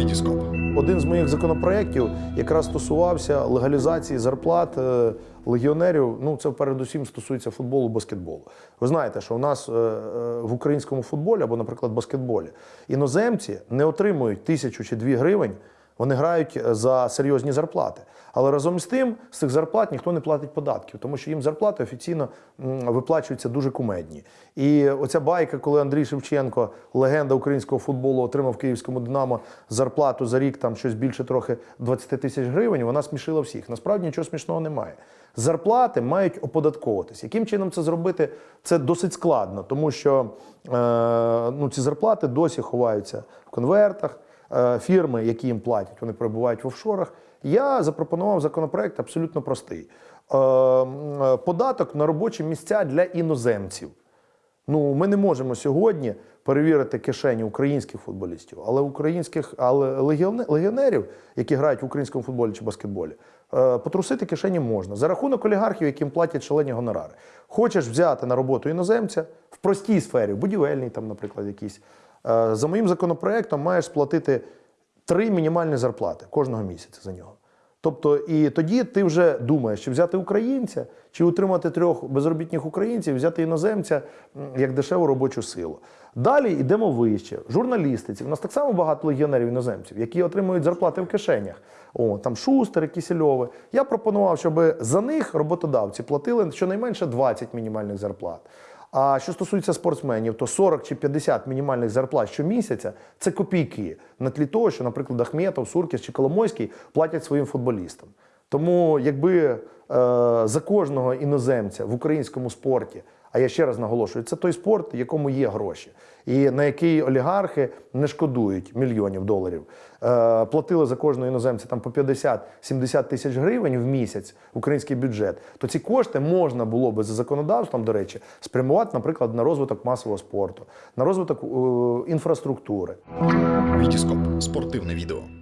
Вітіскоп. Один з моїх законопроєктів якраз стосувався легалізації зарплат е, легіонерів. Ну це передусім стосується футболу, баскетболу. Ви знаєте, що у нас е, е, в українському футболі або, наприклад, баскетболі іноземці не отримують тисячу чи дві гривень. Вони грають е, за серйозні зарплати. Але разом з тим, з цих зарплат ніхто не платить податків, тому що їм зарплати офіційно виплачуються дуже кумедні. І оця байка, коли Андрій Шевченко, легенда українського футболу, отримав київському Динамо зарплату за рік там щось більше трохи 20 тисяч гривень, вона смішила всіх. Насправді нічого смішного немає. Зарплати мають оподатковуватись. Яким чином це зробити? Це досить складно, тому що е, ну, ці зарплати досі ховаються в конвертах. Е, фірми, які їм платять, вони перебувають в офшорах. Я запропонував законопроект абсолютно простий: Е, е, податок на робочі місця для іноземців. Ну, ми не можемо сьогодні перевірити кишені українських футболістів, але українських, але легіонерів, які грають в українському футболі чи баскетболі, потрусити кишені можна за рахунок олігархів, яким платять шалені гонорари. Хочеш взяти на роботу іноземця в простій сфері, будівельній, там, наприклад, якійсь. е, За моїм законопроектом маєш сплатити три мінімальні зарплати кожного місяця за нього. Тобто, і тоді ти вже думаєш, чи взяти українця, чи утримати трьох безробітних українців, взяти іноземця як дешеву робочу силу. Далі йдемо вище. Журналістиці. У нас так само багато легіонерів іноземців, які отримують зарплати в кишенях. О, там Шустери, Кісельови. Я пропонував, щоб за них роботодавці платили щонайменше 20 мінімальних зарплат. А що стосується спортсменів, то 40 чи 50 мінімальних зарплат щомісяця це копійки на тлі того, що, наприклад, Ахметов, Суркіс чи Коломойський платять своїм футболістам. Тому, якби е, за кожного іноземця в українському спорті, а я ще раз наголошую, це той спорт, якому є гроші, і на який олігархи не шкодують мільйонів доларів, е, платили за кожного іноземця там по 50-70 тисяч гривень в місяць в український бюджет, то ці кошти можна було би за законодавством, до речі, спрямувати, наприклад, на розвиток масового спорту, на розвиток е, інфраструктури. Вітіскоп. Спортивне відео.